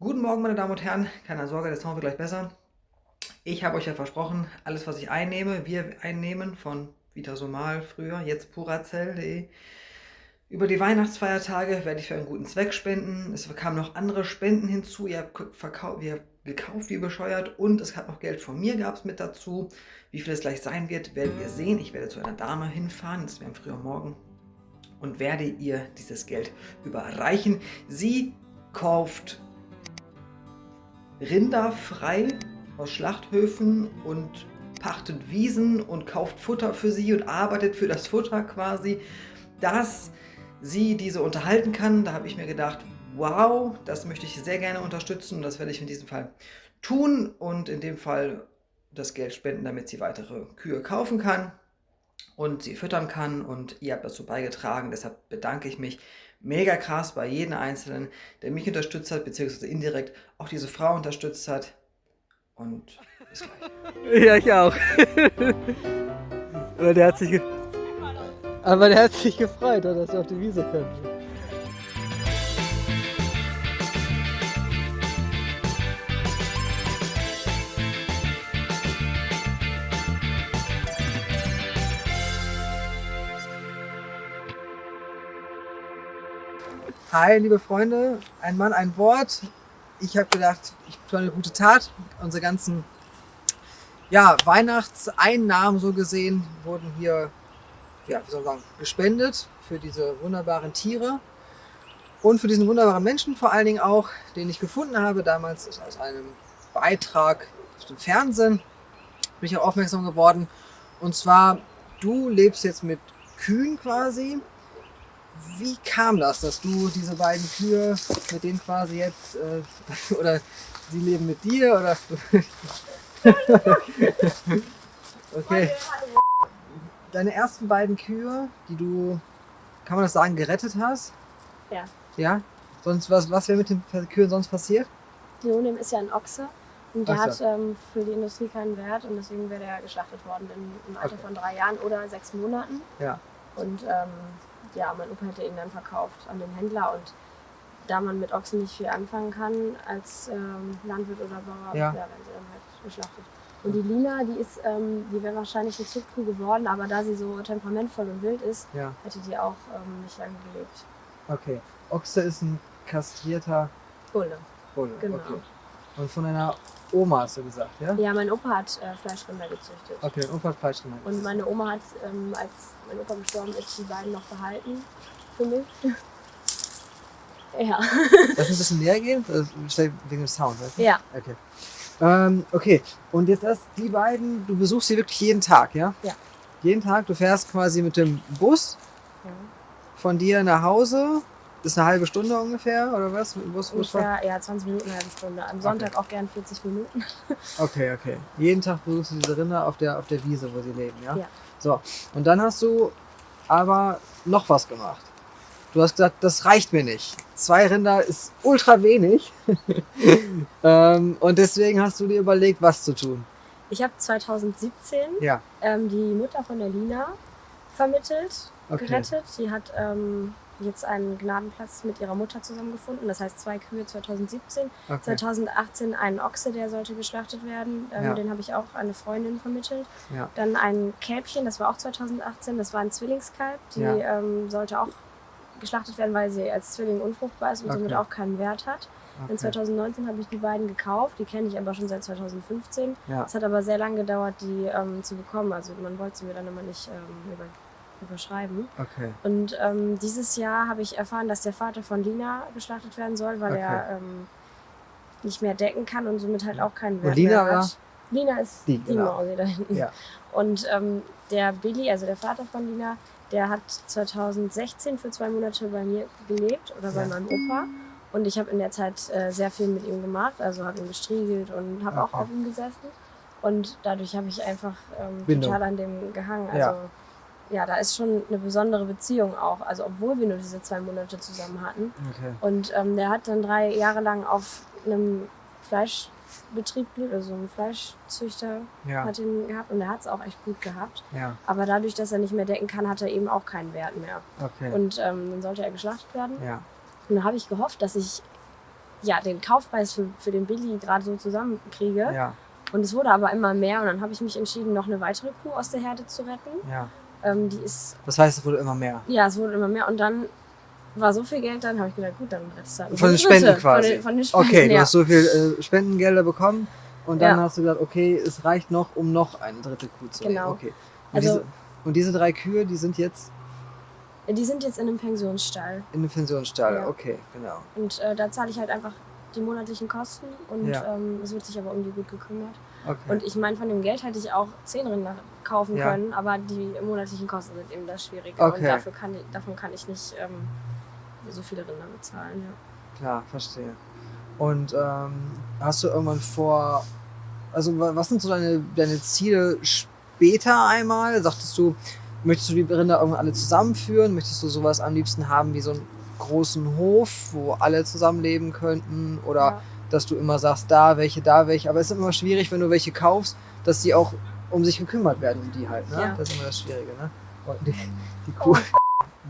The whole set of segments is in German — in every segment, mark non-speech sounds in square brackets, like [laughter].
Guten Morgen, meine Damen und Herren. Keine Sorge, der Sound wird gleich besser. Ich habe euch ja versprochen, alles, was ich einnehme, wir einnehmen von Vita Somal früher, jetzt purazell.de. Über die Weihnachtsfeiertage werde ich für einen guten Zweck spenden. Es kamen noch andere Spenden hinzu. Ihr habt, verkauft, ihr habt gekauft wie bescheuert und es hat noch Geld von mir gab es mit dazu. Wie viel es gleich sein wird, werdet ihr sehen. Ich werde zu einer Dame hinfahren, das wäre am frühen Morgen, und werde ihr dieses Geld überreichen. Sie kauft Rinder frei aus Schlachthöfen und pachtet Wiesen und kauft Futter für sie und arbeitet für das Futter quasi, dass sie diese unterhalten kann. Da habe ich mir gedacht, wow, das möchte ich sehr gerne unterstützen und das werde ich in diesem Fall tun und in dem Fall das Geld spenden, damit sie weitere Kühe kaufen kann und sie füttern kann und ihr habt dazu beigetragen. Deshalb bedanke ich mich mega krass bei jedem Einzelnen, der mich unterstützt hat, beziehungsweise indirekt auch diese Frau unterstützt hat. Und bis gleich. [laughs] Ja, ich auch. [laughs] Aber der hat sich, aber der hat sich gefreut, dass wir auf die Wiese können. Hi, liebe Freunde, ein Mann, ein Wort. Ich habe gedacht, ich tue eine gute Tat. Unsere ganzen ja, Weihnachtseinnahmen so gesehen wurden hier ja, wie soll man sagen, gespendet für diese wunderbaren Tiere und für diesen wunderbaren Menschen vor allen Dingen auch, den ich gefunden habe damals aus einem Beitrag auf dem Fernsehen. Bin ich auch aufmerksam geworden. Und zwar, du lebst jetzt mit Kühen quasi wie kam das, dass du diese beiden Kühe mit denen quasi jetzt, äh, [laughs] oder sie leben mit dir, oder? [laughs] okay. Deine ersten beiden Kühe, die du, kann man das sagen, gerettet hast? Ja. Ja? Sonst, was, was wäre mit den Kühen sonst passiert? Leonim ist ja ein Ochse und der hat ähm, für die Industrie keinen Wert und deswegen wäre er geschlachtet worden im, im Alter okay. von drei Jahren oder sechs Monaten. Ja. Und ähm, ja, mein Opa hätte ihn dann verkauft an den Händler und da man mit Ochsen nicht viel anfangen kann als ähm, Landwirt oder Bauer, ja. ja, werden sie dann halt geschlachtet. Und die Lina, die ist, ähm, die wäre wahrscheinlich eine Zuchtkuh geworden, aber da sie so temperamentvoll und wild ist, ja. hätte die auch ähm, nicht lange gelebt. Okay. Ochse ist ein kastrierter Bulle. Bulle. Genau. Okay. Und von einer Oma hast du gesagt, ja? Ja, mein Opa hat äh, Fleischrinder gezüchtet. Okay, mein Opa hat Fleischrinder gezüchtet. Und meine Oma hat, ähm, als mein Opa gestorben ist, die beiden noch behalten für mich. ja. Lass ein bisschen näher gehen? Wegen dem Sound, weißt du? Ja. Okay. Ähm, okay, und jetzt erst die beiden, du besuchst sie wirklich jeden Tag, ja? Ja. Jeden Tag, du fährst quasi mit dem Bus ja. von dir nach Hause das ist eine halbe Stunde ungefähr, oder was? Bus, ungefähr, ja, 20 Minuten, eine halbe Stunde. Am Sonntag okay. auch gern 40 Minuten. [laughs] okay, okay. Jeden Tag besuchst du diese Rinder auf der, auf der Wiese, wo sie leben, ja? Ja. So, und dann hast du aber noch was gemacht. Du hast gesagt, das reicht mir nicht. Zwei Rinder ist ultra wenig. [laughs] ähm, und deswegen hast du dir überlegt, was zu tun. Ich habe 2017 ja. ähm, die Mutter von der Lina vermittelt, okay. gerettet. Die hat ähm, jetzt einen Gnadenplatz mit ihrer Mutter zusammengefunden. Das heißt zwei Kühe 2017. Okay. 2018 einen Ochse, der sollte geschlachtet werden. Ähm, ja. Den habe ich auch eine Freundin vermittelt. Ja. Dann ein Kälbchen, das war auch 2018. Das war ein Zwillingskalb. Die ja. ähm, sollte auch geschlachtet werden, weil sie als Zwilling unfruchtbar ist und okay. somit auch keinen Wert hat. Okay. In 2019 habe ich die beiden gekauft, die kenne ich aber schon seit 2015. Es hat aber sehr lange gedauert, die ähm, zu bekommen. Also man wollte sie mir dann immer nicht ähm, über überschreiben. Okay. Und ähm, dieses Jahr habe ich erfahren, dass der Vater von Lina geschlachtet werden soll, weil okay. er ähm, nicht mehr decken kann und somit halt auch keinen Wert Lina mehr hat. Lina ist die, die genau. Mausi da hinten. Ja. Und ähm, der Billy, also der Vater von Lina, der hat 2016 für zwei Monate bei mir gelebt oder bei ja. meinem Opa. Und ich habe in der Zeit äh, sehr viel mit ihm gemacht, also habe ihn gestriegelt und habe okay. auch auf ihm gesessen. Und dadurch habe ich einfach ähm, total an dem gehangen. Also ja ja, da ist schon eine besondere Beziehung auch. Also obwohl wir nur diese zwei Monate zusammen hatten. Okay. Und ähm, der hat dann drei Jahre lang auf einem Fleischbetrieb gelebt, also ein Fleischzüchter ja. hat ihn gehabt und er hat es auch echt gut gehabt. Ja. Aber dadurch, dass er nicht mehr decken kann, hat er eben auch keinen Wert mehr. Okay. Und ähm, dann sollte er geschlachtet werden. Ja. Und da habe ich gehofft, dass ich ja, den Kaufpreis für, für den Billy gerade so zusammenkriege. Ja, Und es wurde aber immer mehr und dann habe ich mich entschieden, noch eine weitere Kuh aus der Herde zu retten. ja. Ähm, die ist, Das heißt, es wurde immer mehr. ja, es wurde immer mehr und dann war so viel Geld, dann habe ich gedacht, gut, dann rettest du halt Von den Spenden quasi. Von den, von den Spenden, Okay, du ja. hast so viel äh, Spendengelder bekommen und dann Ja. hast du gesagt, okay, es reicht noch, um noch eine dritte Kuh zu nehmen. Genau. Okay. Und, Also- diese, und diese drei Kühe, die sind jetzt Die sind jetzt in einem Pensionsstall in einem Pensionsstall. Ja. Okay, genau. und äh, da zahle ich halt einfach die monatlichen Kosten und Ja. ähm, es wird sich aber um die gut gekümmert. Okay. Und ich meine, von dem Geld hätte ich auch zehn Rinder kaufen Ja. können, aber die monatlichen Kosten sind eben das Schwierige. Okay. Und dafür kann ich, davon kann ich nicht ähm, so viele Rinder bezahlen. Ja. Klar, verstehe. Und ähm, hast du irgendwann vor, also wa- was sind so deine, deine Ziele später einmal? Sagtest du, möchtest du die Rinder irgendwann alle zusammenführen? Möchtest du sowas am liebsten haben wie so einen großen Hof, wo alle zusammenleben könnten? Oder Ja. Dass du immer sagst, da welche, da welche. Aber es ist immer schwierig, wenn du welche kaufst, dass die auch um sich gekümmert werden, um die halt. Ne? Ja. Das ist immer das Schwierige. Ne? Und die, [laughs] die Kuh.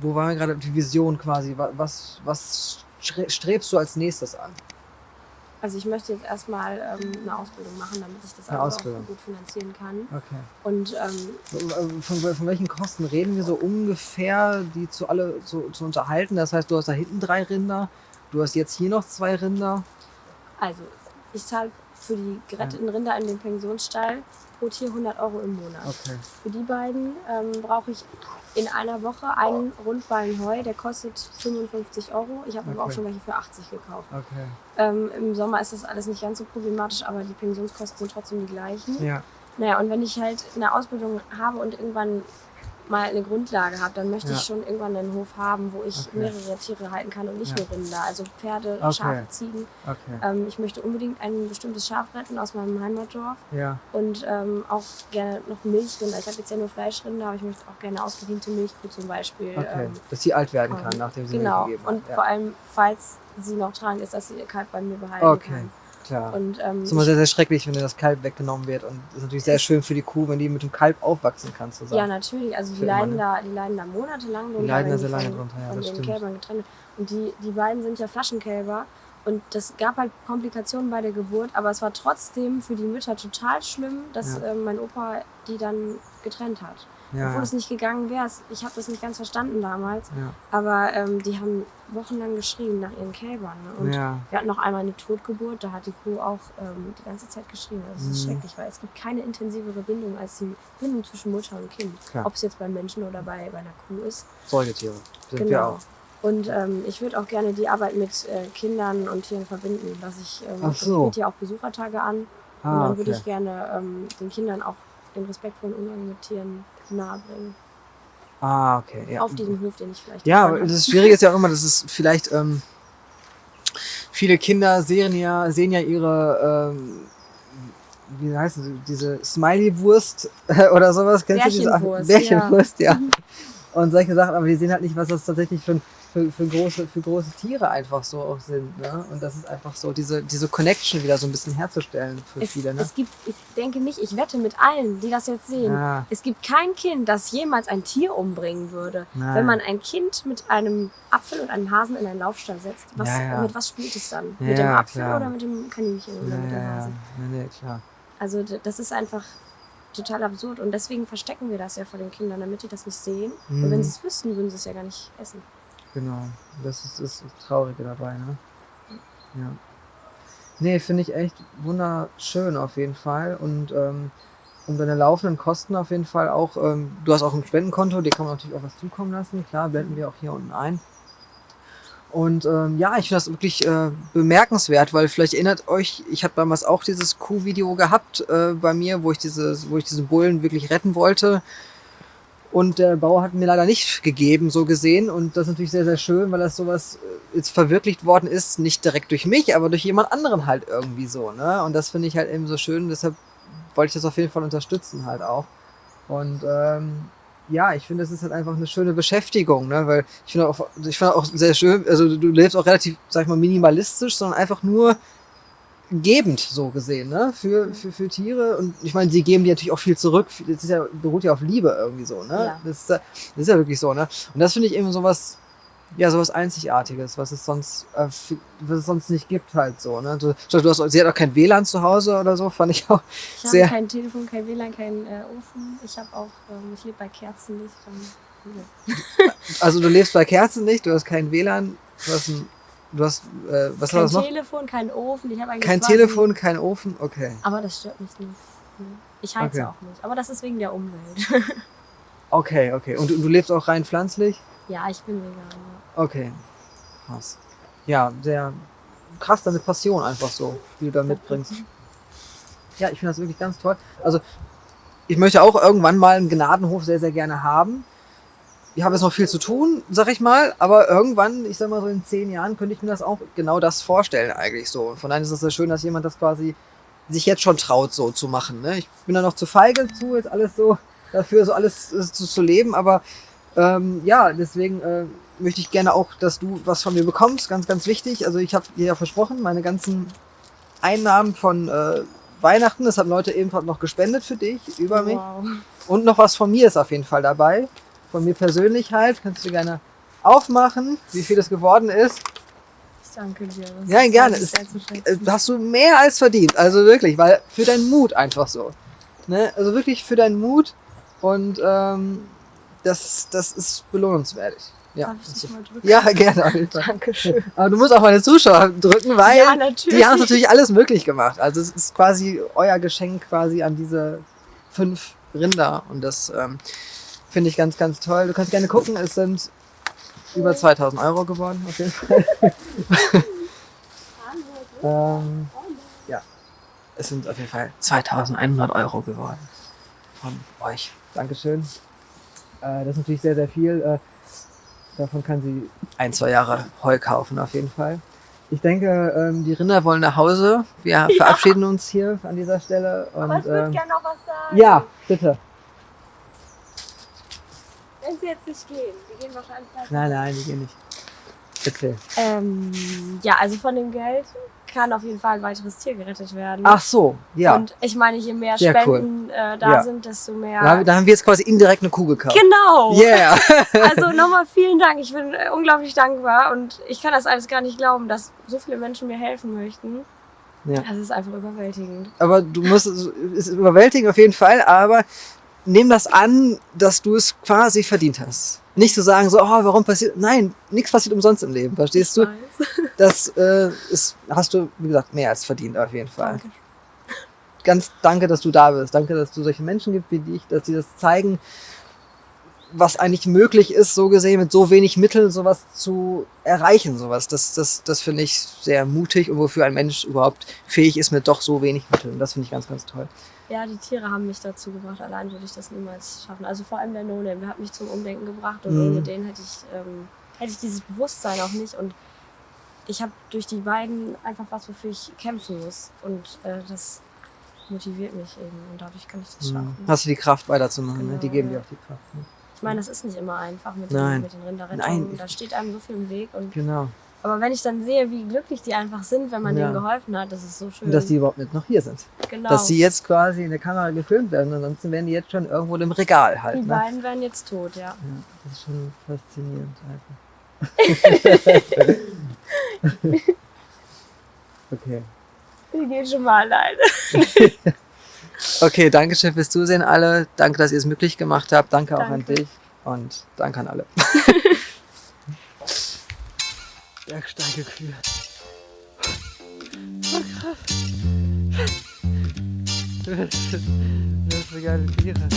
Wo waren wir gerade? Die Vision quasi. Wa- Was, was stre- strebst du als nächstes an? Also ich möchte jetzt erstmal ähm, eine Ausbildung machen, damit ich das alles auch gut finanzieren kann. Okay. Und ähm, Von, von welchen Kosten reden wir so ungefähr, die zu alle zu, zu unterhalten? Das heißt, du hast da hinten drei Rinder, du hast jetzt hier noch zwei Rinder. Also, ich zahle für die geretteten Rinder in den Pensionsstall pro Tier 100 Euro im Monat. Okay. Für die beiden ähm, brauche ich in einer Woche einen Rundballen Heu, der kostet 55 Euro. Ich habe aber auch Okay. schon welche für 80 gekauft. Okay. Ähm, Im Sommer ist das alles nicht ganz so problematisch, aber die Pensionskosten sind trotzdem die gleichen. Ja. Naja, und wenn ich halt eine Ausbildung habe und irgendwann mal eine Grundlage habe, dann möchte Ja. ich schon irgendwann einen Hof haben, wo ich Okay. mehrere Tiere halten kann und nicht Ja. nur Rinder. Also Pferde, Okay. Schafe, Ziegen. Okay. Ähm, ich möchte unbedingt ein bestimmtes Schaf retten aus meinem Heimatdorf Ja. und ähm, auch gerne noch Milchrinder. Ich habe jetzt ja nur Fleischrinder, aber ich möchte auch gerne ausgediente Milchkuh zum Beispiel. Ähm, Dass sie alt werden kann, nachdem sie genau. Milch gegeben Und hat. vor Ja. allem, falls sie noch dran ist, dass sie ihr Kalb bei mir behalten kann. Klar. Und ähm, Das ist immer sehr, sehr schrecklich, wenn dir das Kalb weggenommen wird. Und das ist natürlich sehr schön für die Kuh, wenn die mit dem Kalb aufwachsen kann Ja, zusammen. natürlich. Also die leiden, ne? da, die leiden da monatelang drunter. leiden da sehr die lange drunter, ja, von das den stimmt. Kälbern getrennt. Und die, die beiden sind ja Flaschenkälber. Und das gab halt Komplikationen bei der Geburt, aber es war trotzdem für die Mütter total schlimm, dass Ja. ähm, mein Opa die dann getrennt hat. Ja, Obwohl ja. es nicht gegangen wäre. Ich habe das nicht ganz verstanden damals. ja. Aber ähm, die haben wochenlang geschrien nach ihren Kälbern. Ne? Und ja. wir hatten noch einmal eine Totgeburt, da hat die Kuh auch ähm, die ganze Zeit geschrien. Das ist Mhm. schrecklich, weil es gibt keine intensivere Bindung als die Bindung zwischen Mutter und Kind. Ob es jetzt beim Menschen oder bei, bei einer Kuh ist. Säugetiere sind wir genau. auch. Und ähm, ich würde auch gerne die Arbeit mit äh, Kindern und Tieren verbinden. Dass ich, ähm, so. Ich biete ja auch Besuchertage an. und Ah, dann würde okay. ich gerne ähm, den Kindern auch den respektvollen Umgang mit Tieren nahebringen. Ah, okay. Ja. Auf diesem Hof, den ich vielleicht Ja, das Schwierige ist ja auch immer, dass es [laughs] vielleicht ähm, viele Kinder sehen ja, sehen ja ihre, ähm, wie heißt sie, diese Smiley-Wurst [laughs] oder sowas, kennst du diese Bärchenwurst, Bärchenwurst, ja. Und solche Sachen, aber die sehen halt nicht, was das tatsächlich für, für, für, große, für große Tiere einfach so auch sind. Ne? Und das ist einfach so, diese, diese Connection wieder so ein bisschen herzustellen für Es, viele. Ne? es gibt, ich denke nicht, ich wette mit allen, die das jetzt sehen. Ja, Es gibt kein Kind, das jemals ein Tier umbringen würde. nein. Wenn man ein Kind mit einem Apfel und einem Hasen in einen Laufstall setzt, was, Ja, ja. mit was spielt es dann? Mit dem Apfel klar. oder mit dem Kaninchen oder mit dem. Hasen? Nee, klar. Also das ist einfach total absurd und deswegen verstecken wir das ja vor den Kindern, damit die das nicht sehen. Und Mhm. wenn sie es wüssten, würden sie es ja gar nicht essen. Genau, das ist das Traurige dabei, ne? Ja. Nee, finde ich echt wunderschön auf jeden Fall. Und ähm, um deine laufenden Kosten auf jeden Fall auch, ähm, du hast auch ein Spendenkonto, dir kann man natürlich auch was zukommen lassen. Klar, blenden wir auch hier unten ein. Und ähm, ja, ich finde das wirklich äh, bemerkenswert, weil vielleicht erinnert euch, ich habe damals auch dieses Kuh-Video gehabt äh, bei mir, wo ich, dieses, wo ich diesen Bullen wirklich retten wollte. Und der Bauer hat mir leider nicht gegeben, so gesehen. Und das ist natürlich sehr, sehr schön, weil das sowas äh, jetzt verwirklicht worden ist, nicht direkt durch mich, aber durch jemand anderen halt irgendwie so. Ne? Und das finde ich halt eben so schön. Deshalb wollte ich das auf jeden Fall unterstützen halt auch. Und ähm, ja, ich finde, das ist halt einfach eine schöne Beschäftigung, ne? Weil ich finde auch, ich finde auch sehr schön, also du lebst auch relativ, sag ich mal, minimalistisch, sondern einfach nur gebend so gesehen, ne? Für, für, für Tiere. Und ich meine, sie geben dir natürlich auch viel zurück. Das ist ja, beruht ja auf Liebe irgendwie so, ne? Ja. Das, ist, ja- das ist ja wirklich so, ne? Und das finde ich eben sowas, ja, sowas Einzigartiges, was es sonst, äh, was es sonst nicht gibt halt so. Ne? Du, du hast, sie hat auch kein WLAN zu Hause oder so, fand ich auch ich sehr... Ich habe kein Telefon, kein WLAN, kein äh, Ofen. Ich habe auch, ähm, ich lebe bei Kerzenlicht. Und, ja. [laughs] also du lebst bei Kerzenlicht, du hast kein WLAN, du hast ein Du hast, äh, was kein war das noch? Kein Telefon, kein Ofen. Ich eigentlich kein Telefon, kein Ofen, okay. Aber das stört mich nicht. Ich heize okay. auch nicht. Aber das ist wegen der Umwelt. [laughs] okay, okay. Und du, du, lebst auch rein pflanzlich? Ja, ich bin vegan. Ja. Okay. Krass. Ja, sehr krass, deine Passion einfach so, die du da mitbringst. Ja, ich finde das wirklich ganz toll. Also, ich möchte auch irgendwann mal einen Gnadenhof sehr, sehr gerne haben ich habe jetzt noch viel zu tun, sag ich mal, aber irgendwann, ich sag mal so in zehn Jahren, könnte ich mir das auch genau das vorstellen eigentlich so. Von daher ist es sehr schön, dass jemand das quasi sich jetzt schon traut, so zu machen. Ne? Ich bin da noch zu feige zu, jetzt alles so dafür, so alles äh, zu, zu leben, aber ähm, ja, deswegen äh, möchte ich gerne auch, dass du was von mir bekommst, ganz, ganz wichtig. Also ich habe dir ja versprochen, meine ganzen Einnahmen von äh, Weihnachten, das haben Leute ebenfalls noch gespendet für dich, über mich. Wow. Und noch was von mir ist auf jeden Fall dabei von mir persönlich halt. Kannst du gerne aufmachen, wie viel das geworden ist. Ich danke dir. Das ja, gerne. Ist, äh, hast du mehr als verdient. Also wirklich, weil für deinen Mut einfach so. Ne? Also wirklich für deinen Mut und ähm, das, das ist belohnenswertig. Ja, Darf ich dich mal drücken? ja, gerne. Dankeschön. [laughs] Aber du musst auch meine Zuschauer drücken, weil ja, die haben natürlich alles möglich gemacht. Also es ist quasi euer Geschenk quasi an diese fünf Rinder und das ähm, Finde ich ganz, ganz toll. Du kannst gerne gucken, es sind über 2000 Euro geworden, auf jeden Fall. [laughs] ähm, ja, es sind auf jeden Fall 2100 Euro geworden von euch. Dankeschön. Äh, das ist natürlich sehr, sehr viel. Äh, davon kann sie ein, zwei Jahre Heu kaufen, auf jeden Fall. Ich denke, ähm, die Rinder wollen nach Hause. Wir ja. verabschieden uns hier an dieser Stelle. Und, Aber ich würde ähm, gerne noch was sagen. Ja, bitte. Wenn sie jetzt nicht gehen, die gehen wahrscheinlich nicht. Nein, nein, die gehen nicht. Bitte. Ähm, ja, also von dem Geld kann auf jeden Fall ein weiteres Tier gerettet werden. Ach so, ja. Und ich meine, je mehr Sehr Spenden cool. äh, da ja. sind, desto mehr. Da, da, haben wir jetzt quasi indirekt eine Kuh gekauft. Genau. Yeah. [laughs] also nochmal vielen Dank. Ich bin äh, unglaublich dankbar und ich kann das alles gar nicht glauben, dass so viele Menschen mir helfen möchten. Ja. Das ist einfach überwältigend. Aber du musst, es ist überwältigend auf jeden Fall, aber nimm das an, dass du es quasi verdient hast. Nicht zu sagen, so, oh, warum passiert. Nein, nichts passiert umsonst im Leben, verstehst du? Das äh, ist, hast du, wie gesagt, mehr als verdient auf jeden Fall. Danke. Ganz danke, dass du da bist. Danke, dass du solche Menschen gibt wie dich, dass sie das zeigen, was eigentlich möglich ist, so gesehen, mit so wenig Mitteln sowas zu erreichen, sowas. Das, das, das finde ich sehr mutig und wofür ein Mensch überhaupt fähig ist mit doch so wenig Mitteln. Das finde ich ganz, ganz toll. Ja, die Tiere haben mich dazu gebracht. Allein würde ich das niemals schaffen. Also vor allem der no der hat mich zum Umdenken gebracht und mhm. ohne den hätte ich, ähm, hätte ich dieses Bewusstsein auch nicht. Und ich habe durch die beiden einfach was, wofür ich kämpfen muss. Und äh, das motiviert mich eben und dadurch kann ich das mhm. schaffen. Hast du die Kraft weiterzumachen, genau, ne? die geben ja. dir auch die Kraft. Ne? Ich meine, das ist nicht immer einfach mit, Nein. Den, mit den Rinderrettungen. Da steht einem so viel im Weg. Und genau. Aber wenn ich dann sehe, wie glücklich die einfach sind, wenn man ja. denen geholfen hat, das ist so schön. Und dass die überhaupt nicht noch hier sind. Genau. Dass sie jetzt quasi in der Kamera gefilmt werden, ansonsten wären die jetzt schon irgendwo im Regal halt. Die ne? beiden wären jetzt tot, ja. ja. Das ist schon faszinierend einfach. [laughs] okay. Die gehen schon mal alleine. [laughs] okay, danke schön fürs Zusehen alle. Danke, dass ihr es möglich gemacht habt. Danke, danke. auch an dich und danke an alle. [laughs] Bergsteigekühe. Oh, krass. [laughs] Das ist geile Tiere.